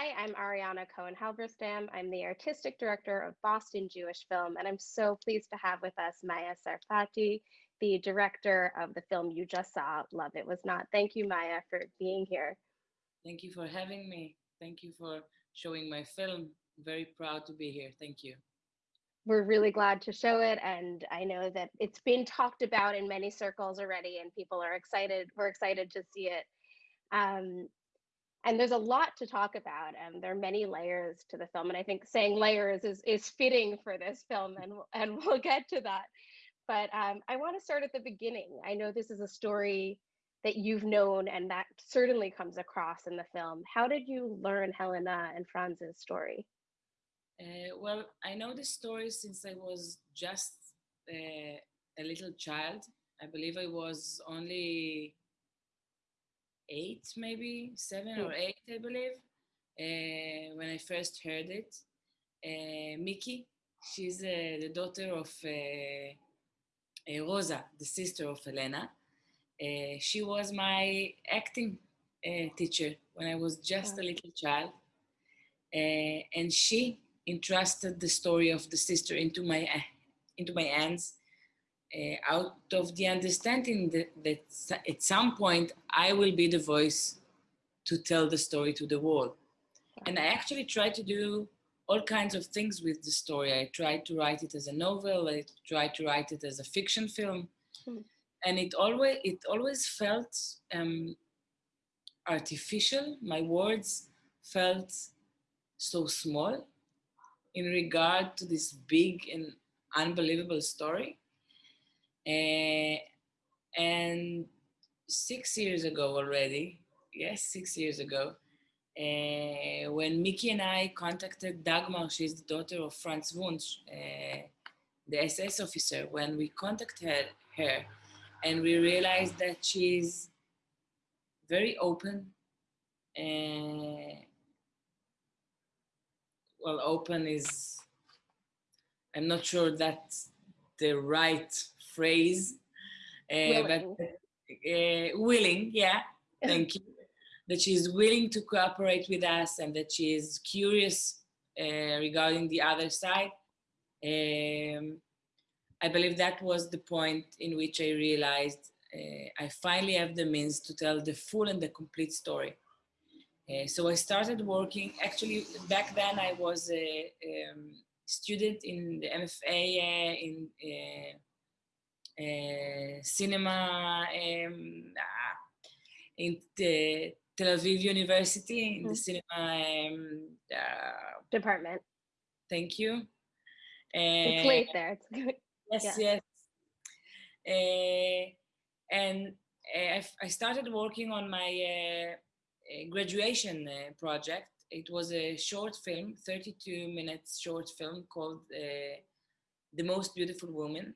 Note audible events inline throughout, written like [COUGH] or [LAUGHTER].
Hi, I'm Ariana Cohen Halberstam. I'm the artistic director of Boston Jewish Film, and I'm so pleased to have with us Maya Sarfaty, the director of the film you just saw, Love It Was Not. Thank you, Maya, for being here. Thank you for having me. Thank you for showing my film. Very proud to be here. Thank you. We're really glad to show it, and I know that it's been talked about in many circles already, and people are excited. We're excited to see it. Um, and there's a lot to talk about and there are many layers to the film and i think saying layers is is fitting for this film and and [LAUGHS] we'll get to that. But um, i want to start at the beginning. I know this is a story that you've known and that certainly comes across in the film. How did you learn helena and franz's story? Uh, well i know the story since i was just uh, a little child. I believe i was only eight, maybe seven or eight, I believe, uh, when I first heard it. Uh, Miki, she's uh, the daughter of uh, uh, Rosa, the sister of Elena. Uh, she was my acting teacher when I was just a little child. and she entrusted the story of the sister into my into my hands uh, out of the understanding that, that at some point I will be the voice to tell the story to the world. And I actually try to do all kinds of things with the story. I tried to write it as a novel. I tried to write it as a fiction film, mm. and it always it always felt um, artificial. My words felt so small in regard to this big and unbelievable story. Uh, and six years ago already, yes, six years ago, uh, when Mickey and I contacted Dagmar, she's the daughter of Franz Wunsch, uh, the SS officer, when we contacted her, and we realized that she's very open, well, open is, I'm not sure that's the right phrase, uh, but uh, willing, yeah, thank you. That she's willing to cooperate with us and that she is curious uh, regarding the other side. Um, I believe that was the point in which I realized uh, I finally have the means to tell the full and the complete story. Uh, so I started working, actually back then I was a um, student in the MFA uh, in uh, cinema um, in the Tel Aviv University in mm. the cinema um, uh, department. Thank you. it's late there. It's good. Yes, yeah. yes. Uh, and uh, I started working on my uh, graduation uh, project. It was a short film, 32 minutes short film called The Most Beautiful Woman.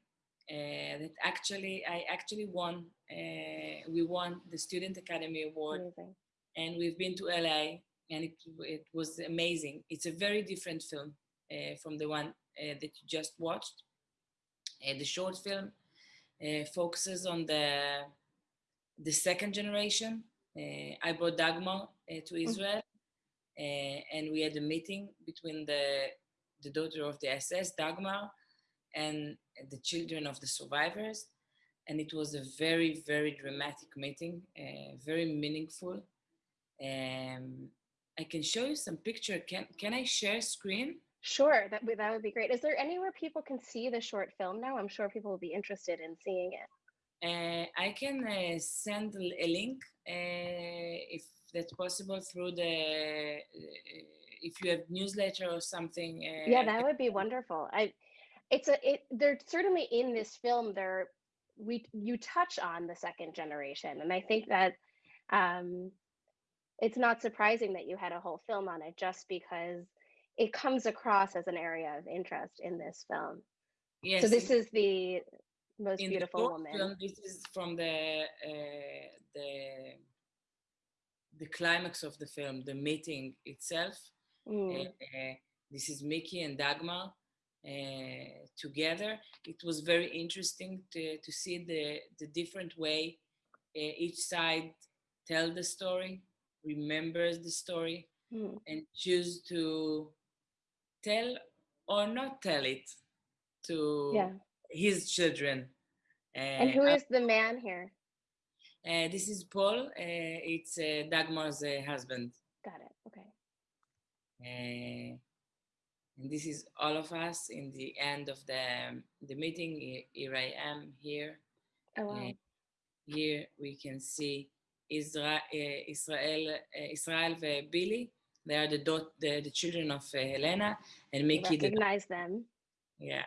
Uh, that actually I actually won. Uh, we won the Student Academy Award, amazing. and we've been to LA, and it, it was amazing. It's a very different film uh, from the one that you just watched. the short film focuses on the the second generation. I brought Dagmar to mm. Israel, and we had a meeting between the the daughter of the SS, Dagmar, and the children of the survivors. And it was a very, very dramatic meeting, uh, very meaningful. Um, I can show you some picture. Can, can I share screen? Sure, that would, that would be great. Is there anywhere people can see the short film now? I'm sure people will be interested in seeing it. Uh, I can uh, send a link uh, if that's possible through the uh, if you have newsletter or something. Uh, yeah, that would be wonderful. I it's a it they're certainly in this film there we you touch on the second generation and i think that um it's not surprising that you had a whole film on it just because it comes across as an area of interest in this film. Yes so this is the most in beautiful the woman. film, this is from the uh, the the climax of the film the meeting itself. Mm. uh, this is mickey and Dagmar uh, together. It was very interesting to, to see the, the different way uh, each side tell the story, remembers the story. mm. and choose to tell or not tell it to yeah. his children. Uh, and who is the man here? Uh, this is Paul. Uh, it's uh, Dagmar's uh, husband. Got it. Okay. Uh, and this is all of us in the end of the um, the meeting. Here I am here. Oh wow. here we can see uh, Israel, uh, Israel, Israel and Billy. They are the, dot, the, the children of uh, Helena and Mickey. Recognize the, them. Yeah.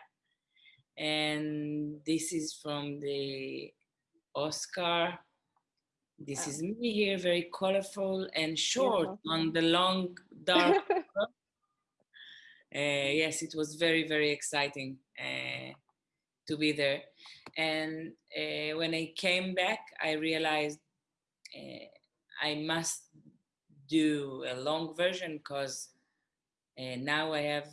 And this is from the Oscar this oh. is me here, very colorful and short on the long, dark. [LAUGHS] uh, yes, it was very, very exciting uh, to be there. And uh, when I came back, I realized I must do a long version because now I have,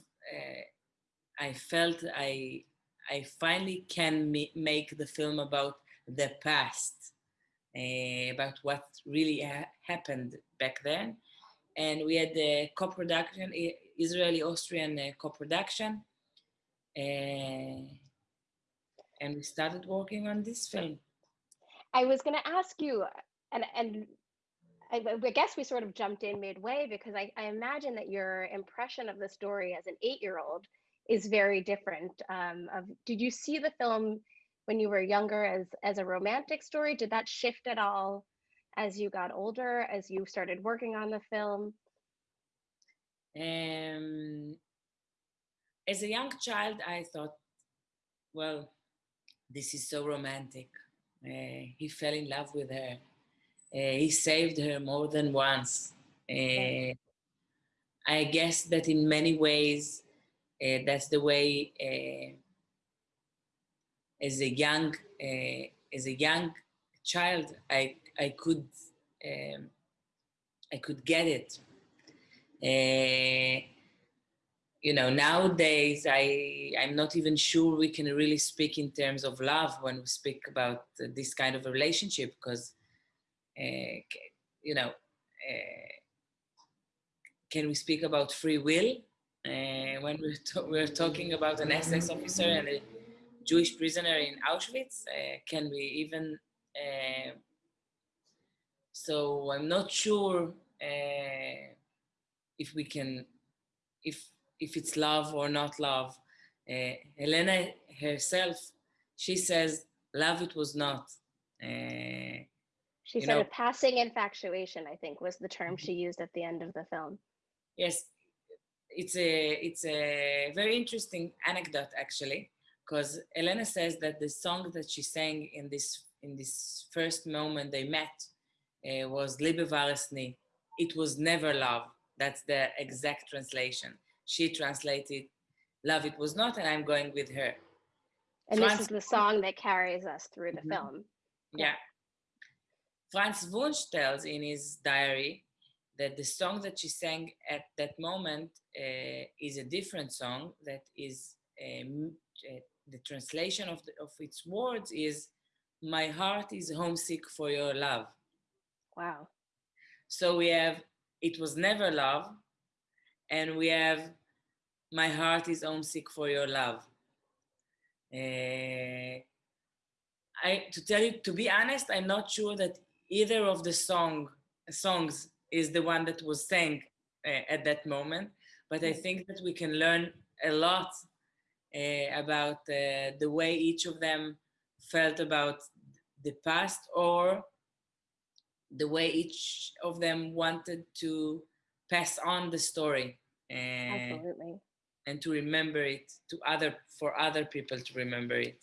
I felt I, I finally can make the film about the past uh, about what really ha happened back then. And we had the co-production, Israeli-Austrian uh, co-production. Uh, and we started working on this film. I was going to ask you, and, and I, I, guess we sort of jumped in midway because I, I imagine that your impression of the story as an eight-year-old is very different. Um, of did you see the film when you were younger as as a romantic story did that shift at all as you got older as you started working on the film um as a young child i thought well this is so romantic. Uh, he fell in love with her. Uh, he saved her more than once. Uh, i guess that in many ways uh, that's the way uh, as a young uh, as a young child, I I could um, I could get it. Uh, you know, nowadays I I'm not even sure we can really speak in terms of love when we speak about this kind of a relationship because uh, you know uh, can we speak about free will uh, when we're, we're talking about an SS officer and a Jewish prisoner in Auschwitz. Uh, can we even? Uh, so I'm not sure if we can, if if it's love or not love. Uh, Helena herself, she says, love it was not. Uh, she said know, a passing infatuation, I think was the term she used at the end of the film. Yes, it's a it's a very interesting anecdote actually because Elena says that the song that she sang in this in this first moment they met uh, was Liebe war es nie. It was never love. That's the exact translation. She translated love it was not and I'm going with her. And Franz, this is the song that carries us through the mm -hmm. film. Yeah. Franz Wunsch tells in his diary that the song that she sang at that moment uh, is a different song that is um, uh, the translation of, the, of its words is, my heart is homesick for your love. Wow. So we have, it was never love, and we have, my heart is homesick for your love. Uh, I, to tell you, to be honest, I'm not sure that either of the song songs is the one that was sang uh, at that moment, but I mm. think that we can learn a lot uh, about uh, the way each of them felt about the past or the way each of them wanted to pass on the story and, Absolutely. and to remember it to other for other people to remember it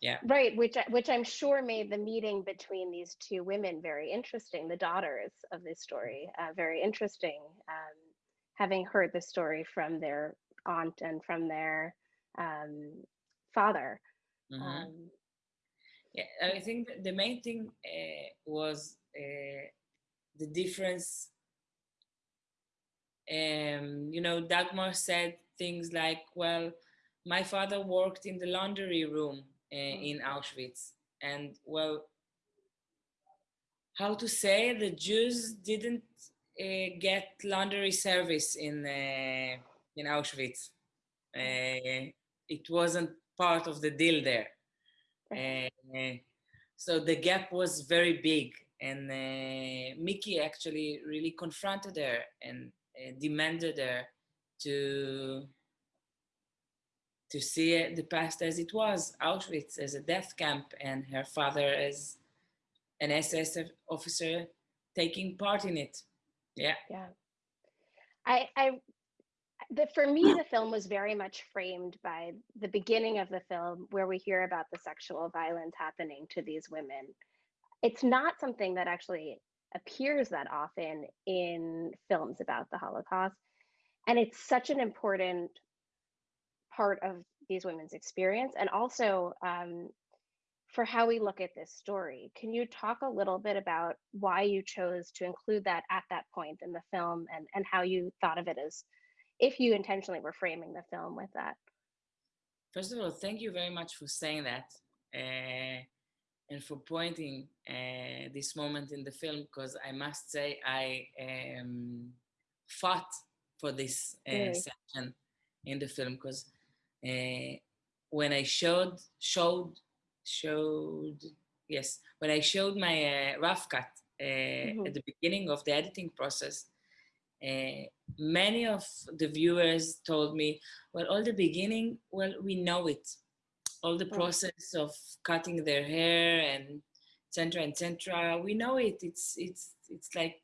yeah right which which i'm sure made the meeting between these two women very interesting the daughters of this story uh, very interesting um, having heard the story from their aunt and from their um, father. Mm-hmm. Um, yeah, I think the main thing uh, was uh, the difference. Um, you know, Dagmar said things like, well, my father worked in the laundry room uh, in Auschwitz. And well, how to say the Jews didn't uh, get laundry service in uh, in Auschwitz. Uh, it wasn't part of the deal there. So the gap was very big, and uh, Mickey actually really confronted her and uh, demanded her to to see the past as it was, Auschwitz as a death camp, and her father as an SS officer taking part in it. Yeah. Yeah. I, I, the, for me, the film was very much framed by the beginning of the film where we hear about the sexual violence happening to these women. It's not something that actually appears that often in films about the Holocaust. And it's such an important part of these women's experience and also um, for how we look at this story. Can you talk a little bit about why you chose to include that at that point in the film and, and how you thought of it as if you intentionally were framing the film with that? First of all, thank you very much for saying that uh, and for pointing uh, this moment in the film because I must say I um, fought for this uh, really? section in the film because uh, when I showed showed showed yes when I showed my uh, rough cut uh, mm-hmm. at the beginning of the editing process, uh, many of the viewers told me, "Well, all the beginning, well, we know it, all the process of cutting their hair and etc. etc. We know it. It's it's it's like."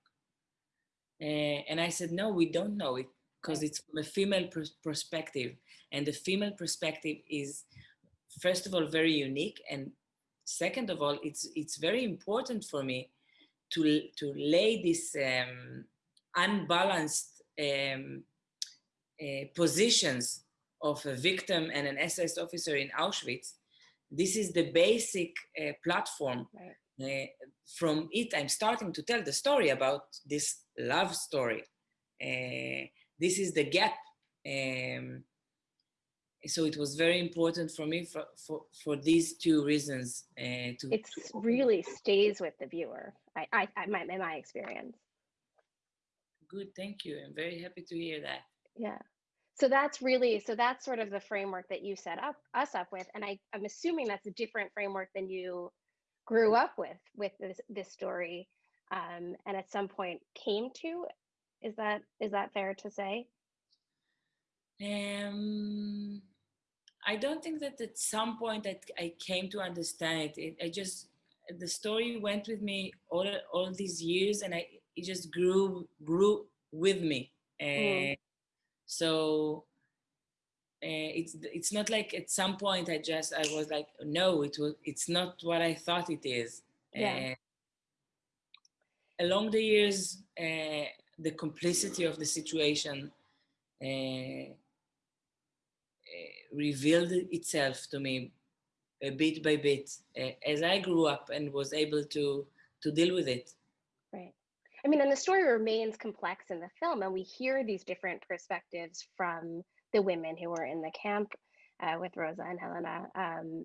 Uh, and I said, "No, we don't know it because it's from a female pr- perspective, and the female perspective is." first of all very unique and second of all it's it's very important for me to to lay this um, unbalanced um, uh, positions of a victim and an SS officer in Auschwitz. This is the basic uh, platform. Right. Uh, from it, I'm starting to tell the story about this love story. Uh, this is the gap um, so it was very important for me for for, for these two reasons uh, to it really stays with the viewer i i, I my, in my experience good thank you i'm very happy to hear that yeah so that's really so that's sort of the framework that you set up us up with and i i'm assuming that's a different framework than you grew up with with this this story um, and at some point came to is that is that fair to say um, I don't think that at some point I, I came to understand it. it. I just the story went with me all all these years, and I it just grew grew with me. Mm. So uh, it's it's not like at some point I just I was like no it was it's not what I thought it is. Yeah. Uh, along the years, uh, the complicity of the situation revealed itself to me bit by bit uh, as I grew up and was able to to deal with it. I mean, and the story remains complex in the film, and we hear these different perspectives from the women who were in the camp uh, with Rosa and Helena. Um,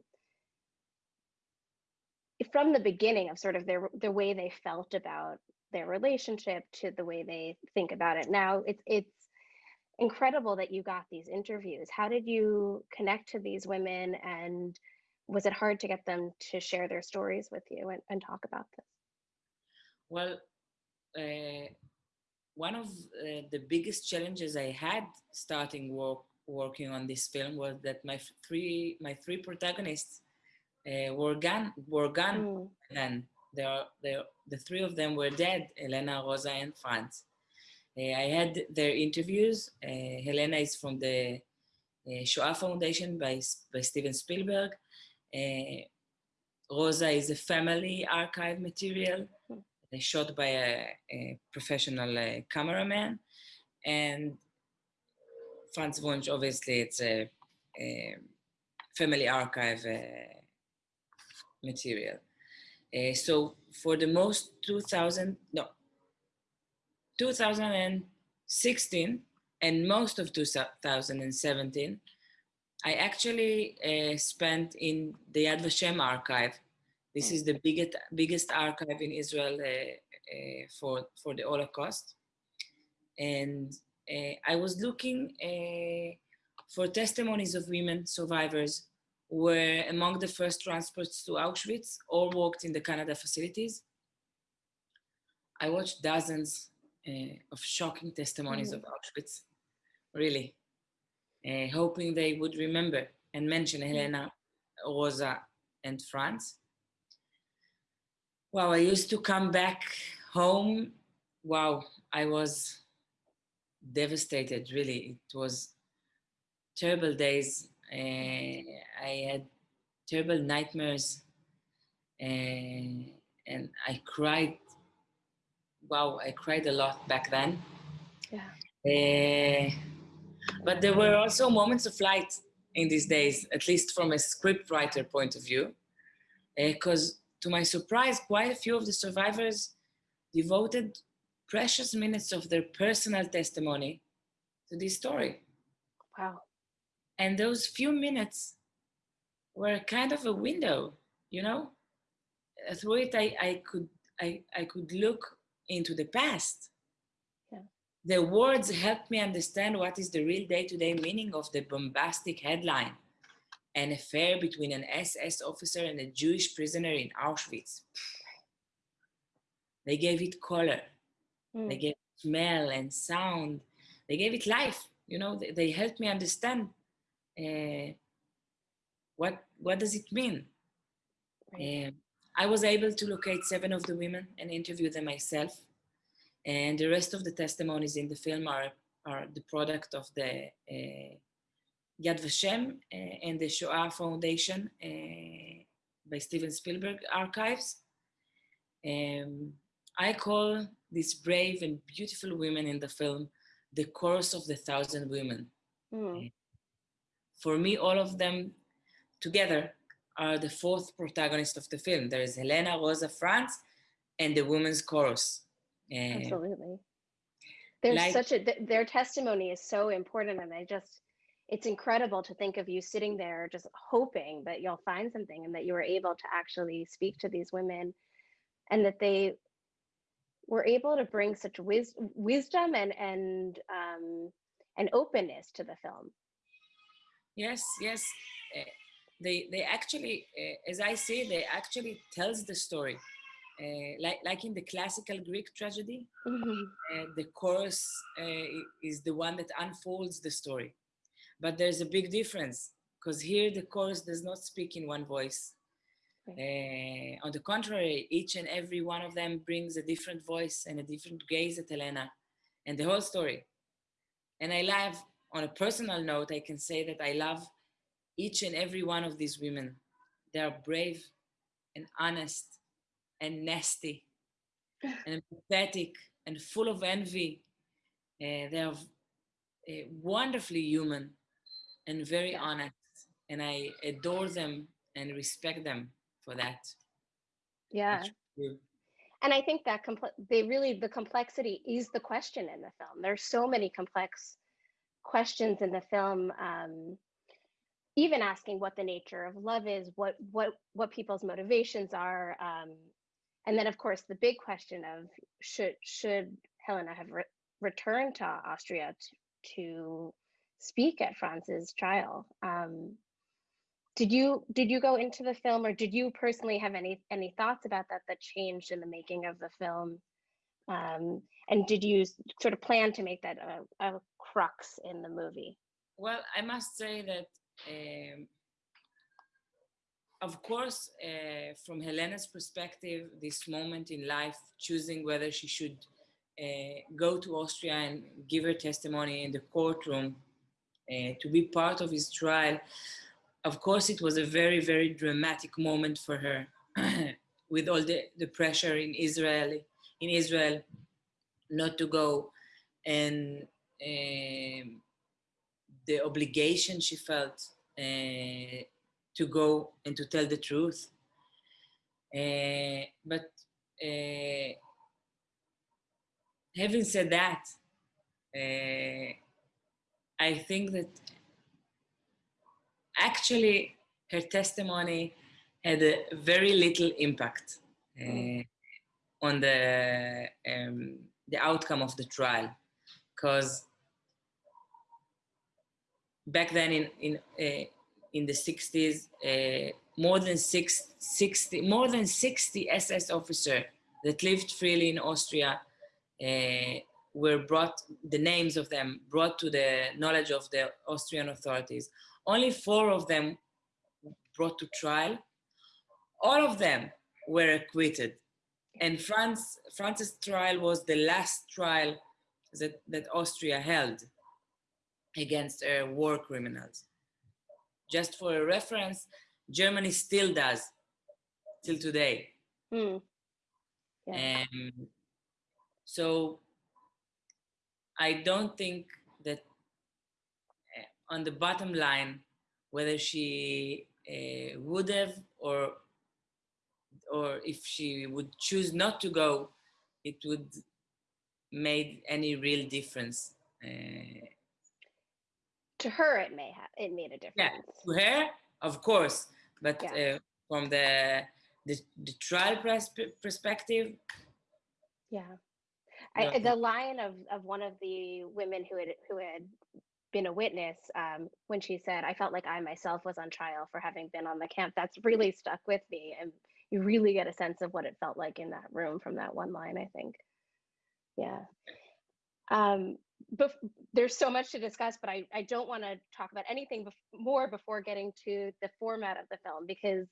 from the beginning of sort of their the way they felt about their relationship to the way they think about it now, it's it's incredible that you got these interviews. How did you connect to these women and was it hard to get them to share their stories with you and, and talk about this? Well, one of uh, the biggest challenges I had starting work working on this film was that my three my three protagonists uh, were gone were gone mm. then. They are, they, the three of them were dead, Elena, Rosa, and Franz. Uh, I had their interviews. Uh, Helena is from the uh, Shoah Foundation by, by Steven Spielberg. Rosa is a family archive material shot by a, a professional uh, cameraman. And Franz Wunsch, obviously, it's a, a family archive uh, material. Uh, so for the most 2000, no, 2016 and most of 2017, I actually uh, spent in the Yad Vashem archive. This is the biggest, biggest archive in Israel uh, uh, for, for the Holocaust. and uh, I was looking for testimonies of women survivors who were among the first transports to Auschwitz or worked in the Canada facilities. I watched dozens uh, of shocking testimonies mm. of Auschwitz, really, uh, hoping they would remember and mention mm. Helena, Rosa, and Franz. Wow, I used to come back home. Wow, I was devastated, really. It was terrible days. Uh, I had terrible nightmares and, and I cried. Wow, I cried a lot back then. Yeah. Uh, but there were also moments of light in these days, at least from a scriptwriter point of view, because to my surprise, quite a few of the survivors devoted precious minutes of their personal testimony to this story. Wow. And those few minutes were kind of a window, you know? Uh, through it, I, I, could, I, I could look into the past. Yeah. The words helped me understand what is the real day-to-day -day meaning of the bombastic headline, an affair between an SS officer and a Jewish prisoner in Auschwitz. They gave it color, Mm. They gave it smell and sound. They gave it life. You know, they, they helped me understand uh, what what does it mean. Right. Uh, I was able to locate seven of the women and interview them myself. And the rest of the testimonies in the film are, are the product of the uh, Yad Vashem uh, and the Shoah Foundation uh, by Steven Spielberg Archives. Um, I call these brave and beautiful women in the film the chorus of the thousand women. Mm. For me, all of them together are the fourth protagonist of the film. There is Helena, Rosa, Franz, and the women's chorus. Absolutely. There's like, such a, th their testimony is so important. And I just, it's incredible to think of you sitting there just hoping that you'll find something and that you were able to actually speak to these women and that they were able to bring such wis wisdom and and um, and openness to the film. Yes, yes, uh, they they actually, uh, as I say, they actually tells the story. Uh, like like in the classical Greek tragedy, mm -hmm. the chorus is the one that unfolds the story. But there's a big difference because here the chorus does not speak in one voice. Uh, on the contrary, each and every one of them brings a different voice and a different gaze at Helena and the whole story. And I love, on a personal note, I can say that I love each and every one of these women. They are brave and honest and nasty [LAUGHS] and pathetic and full of envy. Uh, they are uh, wonderfully human and very honest. And I adore them and respect them for that. Yeah. And I think that they really, the complexity is the question in the film. There's so many complex questions in the film. Um, even asking what the nature of love is, what what what people's motivations are, um, and then of course the big question of should should Helena have re returned to Austria to, to speak at Franz's trial? Um, did you did you go into the film or did you personally have any any thoughts about that that changed in the making of the film um, and did you sort of plan to make that a, a crux in the movie well i must say that um, of course uh, from helena's perspective this moment in life choosing whether she should uh, go to austria and give her testimony in the courtroom to be part of his trial of course, it was a very, very dramatic moment for her [CLEARS THROAT] with all the, the pressure in Israel, in Israel not to go and um, the obligation she felt uh, to go and to tell the truth. Uh, but uh, having said that, uh, I think that actually her testimony had a very little impact uh, on the um, the outcome of the trial. Because back then in in uh, in the 60s, uh, more than six, 60 more than 60 SS officers that lived freely in Austria uh, were brought, the names of them brought to the knowledge of the Austrian authorities. Only four of them brought to trial. All of them were acquitted. And Franz, Franz's trial was the last trial that, that Austria held against uh, war criminals. Just for a reference, Germany still does, till today. Mm. Yeah. Um, so I don't think that uh, on the bottom line, whether she uh, would have or or if she would choose not to go, it would made any real difference. Uh, to her, it may have it made a difference. Yeah, to her, of course, but yeah. uh, from the, the the trial perspective, yeah. I, the line of, of one of the women who had who had been a witness um, when she said, "I felt like I myself was on trial for having been on the camp." That's really stuck with me, and you really get a sense of what it felt like in that room from that one line. I think, yeah. Um, but there's so much to discuss, but I, I don't want to talk about anything bef- more before getting to the format of the film because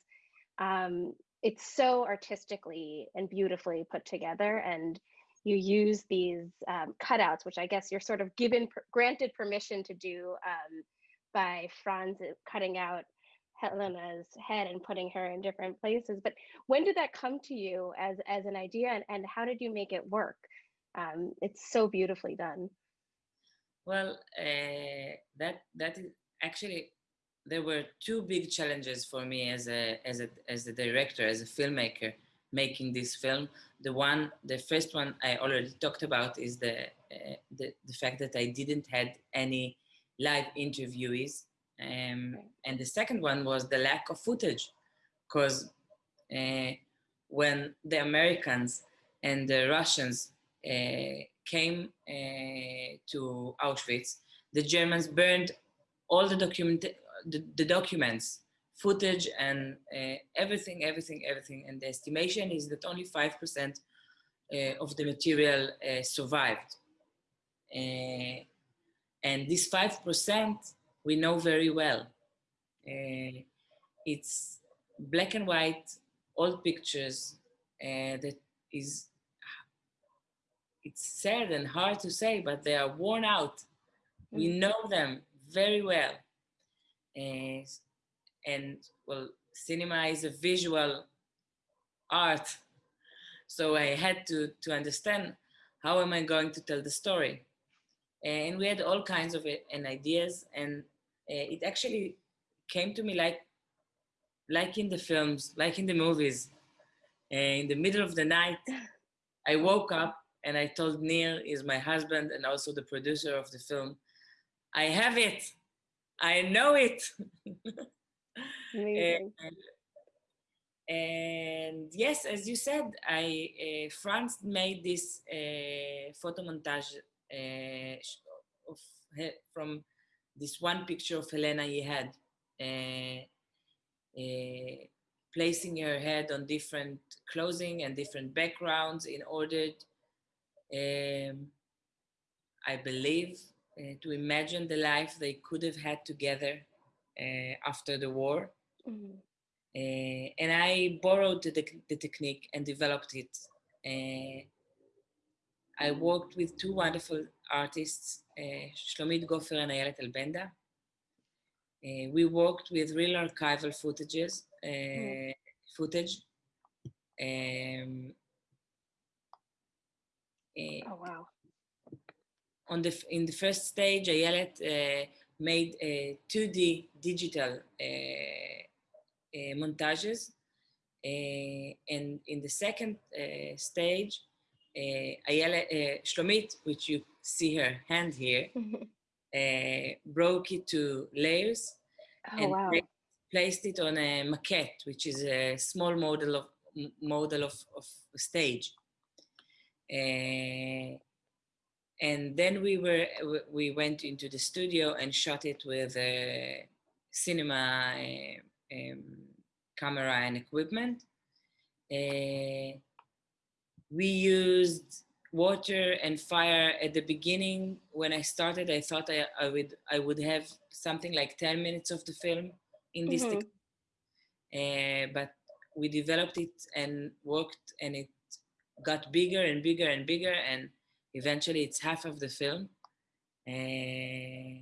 um, it's so artistically and beautifully put together and you use these um, cutouts, which I guess you're sort of given granted permission to do um, by Franz cutting out Helena's head and putting her in different places. But when did that come to you as as an idea, and, and how did you make it work? Um, it's so beautifully done. Well, uh, that that is actually there were two big challenges for me as a as a as a director, as a filmmaker making this film. The one, the first one I already talked about is the uh, the, the fact that I didn't had any live interviewees, um, and the second one was the lack of footage, because uh, when the Americans and the Russians uh, came uh, to Auschwitz, the Germans burned all the document the, the documents footage and uh, everything, everything, everything. And the estimation is that only 5% uh, of the material uh, survived. Uh, and this 5% we know very well. Uh, it's black and white, old pictures uh, that is, it's sad and hard to say, but they are worn out. We mm. know them very well and well cinema is a visual art. So i had to to understand how am i going to tell the story. And we had all kinds of it and ideas and uh, it actually came to me like like in the films like in the movies. In the middle of the night i woke up and i told neil is my husband and also the producer of the film i have it. I know it [LAUGHS] And, yes, as you said, I uh, Franz made this uh, photo montage uh, of from this one picture of Helena he had, placing her head on different clothing and different backgrounds in order, um, I believe, to imagine the life they could have had together after the war. Mm-hmm. Uh, and I borrowed the, the, technique and developed it. Uh, I worked with two wonderful artists, uh, Shlomit Gofer and Ayelet Elbenda. Uh, we worked with real archival footages, mm. footage. Um, oh wow! On the in the first stage, Ayelet made a 2D digital uh, montages. Uh, and in the second uh, stage, Ayala, Shlomit, which you see her hand here, [LAUGHS] broke it to layers oh, and wow. placed it on a maquette, which is a small model of model of, of stage. Uh, and then we were we went into the studio and shot it with a cinema um, camera and equipment. Uh, we used water and fire at the beginning when i started i thought i, I would i would have something like 10 minutes of the film in this mm-hmm. uh, but we developed it and worked and it got bigger and bigger and bigger and eventually it's half of the film. Uh,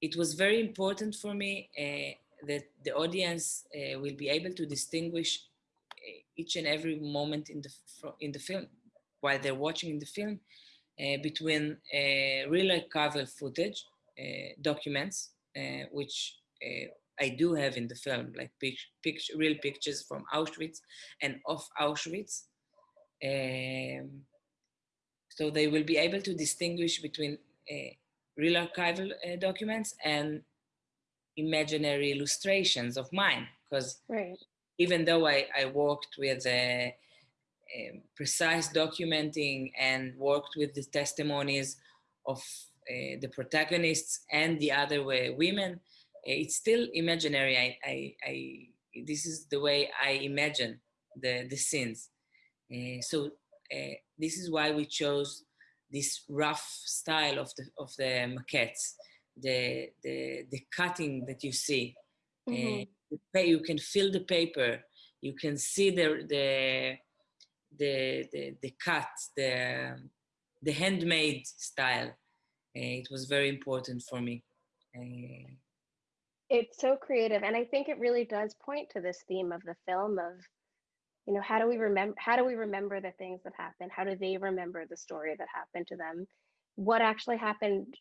it was very important for me uh, that the audience uh, will be able to distinguish each and every moment in the in the film while they're watching the film between real archival footage documents which I do have in the film like pic- pic- real pictures from Auschwitz and of Auschwitz. Um, so they will be able to distinguish between uh, real archival documents and imaginary illustrations of mine because right even though I, I worked with a, a precise documenting and worked with the testimonies of uh, the protagonists and the other uh, women, it's still imaginary. I, I, I, this is the way I imagine the, the scenes. Uh, so uh, this is why we chose this rough style of the, of the maquettes, the, the, the cutting that you see. Uh, mm-hmm you can feel the paper, you can see the the the the, the cut, the the handmade style. Uh, it was very important for me. Uh, it's so creative, and I think it really does point to this theme of the film of you know how do we remember how do we remember the things that happened? How do they remember the story that happened to them? What actually happened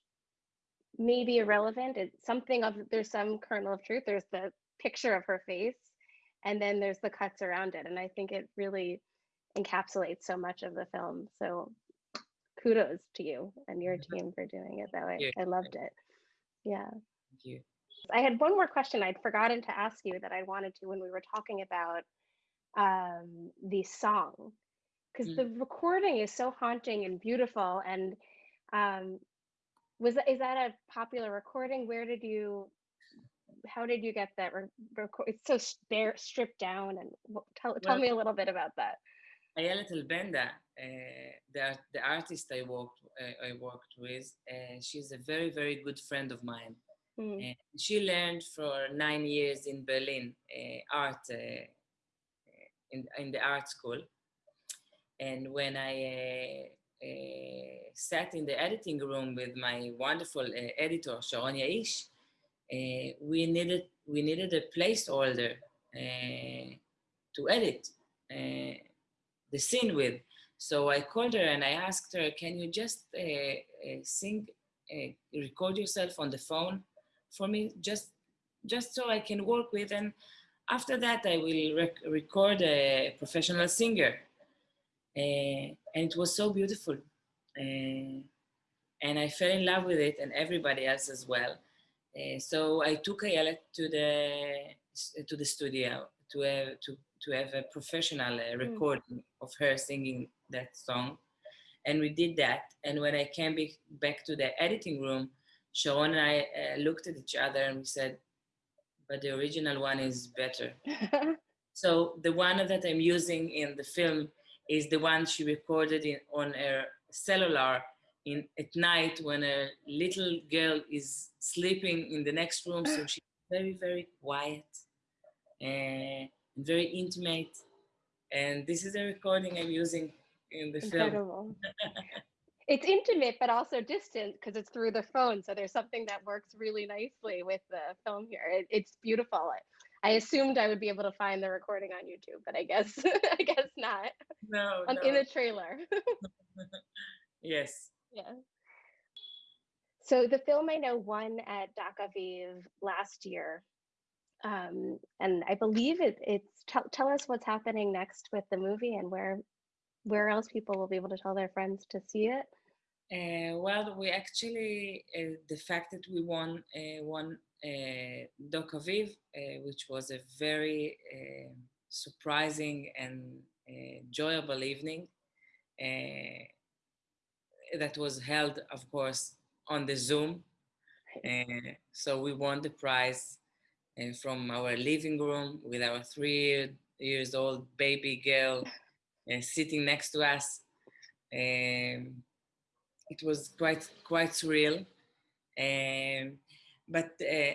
may be irrelevant. It's something of there's some kernel of truth. There's the picture of her face and then there's the cuts around it. And i think it really encapsulates so much of the film. So kudos to you and your mm-hmm. team for doing it that way i loved it. Yeah. Thank you. i had one more question i'd forgotten to ask you that i wanted to when we were talking about um, the song because mm. the recording is so haunting and beautiful and um, was that, is that a popular recording where did you how did you get that record? It's so bare, stripped down, and tell well, tell me a little bit about that. Ayelet Elbenda, uh, the the artist I worked uh, I worked with, uh, she's a very very good friend of mine. Mm. she learned for nine years in Berlin uh, art uh, in in the art school, and when I uh, sat in the editing room with my wonderful editor Sharon Yaish, uh, we needed we needed a placeholder uh, to edit uh, the scene with. So I called her and I asked her, "Can you just sing, record yourself on the phone for me, just just so I can work with and." After that, I will rec- record a professional singer. Uh, and it was so beautiful. Uh, and I fell in love with it, and everybody else as well. Uh, so I took Ayala to the to the studio to have to to have a professional uh, hmm. recording mm. of her singing that song, and we did that. And when I came back to the editing room, Sharon and I uh, looked at each other and we said, "But the original one is better." [LAUGHS] so the one that I'm using in the film is the one she recorded in, on her cellular in at night when a little girl is sleeping in the next room. So she's very, very quiet eh, and very intimate. And this is a recording I'm using in the Incredible. film. [LAUGHS] it's intimate, but also distant because it's through the phone. So there's something that works really nicely with the film here. It, it's beautiful. I assumed I would be able to find the recording on YouTube, but I guess [LAUGHS] I guess not. No, no. in the trailer. [LAUGHS] [LAUGHS] yes. Yeah. So the film I know won at Aviv last year. Um, and I believe it, it's tell, tell us what's happening next with the movie and where where else people will be able to tell their friends to see it. Uh, well, we actually uh, the fact that we won uh, won uh, Docaviv, uh, which was a very uh, surprising and enjoyable evening. that was held, of course, on the Zoom. So we won the prize from our living room with our three years old baby girl sitting next to us. Um, it was quite quite surreal, um, but uh,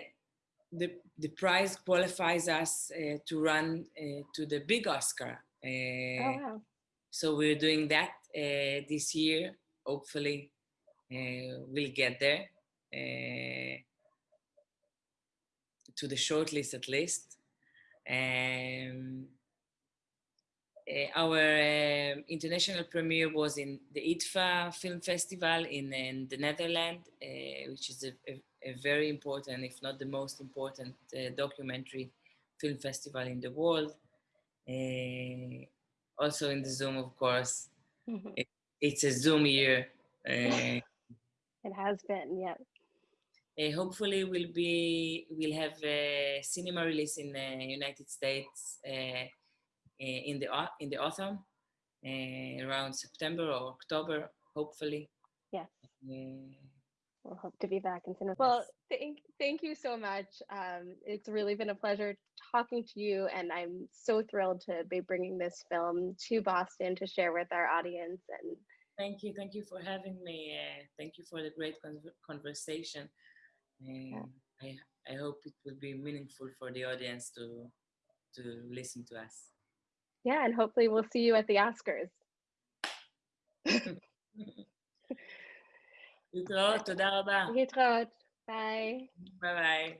the the prize qualifies us uh, to run uh, to the big Oscar. oh wow! So we're doing that this year. Hopefully, we'll get there to the shortlist at least. Um, uh, our uh, international premiere was in the IDFA Film Festival in, in the Netherlands, uh, which is a, a, a, very important, if not the most important, uh, documentary film festival in the world. Uh, also in the Zoom, of course. Mm-hmm. It, it's a Zoom year. Uh, it has been, yeah. Uh, hopefully we'll be we'll have a cinema release in the United States uh in the in the autumn uh, around September or October hopefully. Yes. Uh, we'll hope to be back in cinema well thank thank you so much. Um, it's really been a pleasure talking to you and I'm so thrilled to be bringing this film to Boston to share with our audience and thank you thank you for having me thank you for the great con conversation. And I, I hope it will be meaningful for the audience to to listen to us Yeah, and hopefully we'll see you at the Oscars. להתראות, תודה רבה. להתראות, ביי. ביי ביי.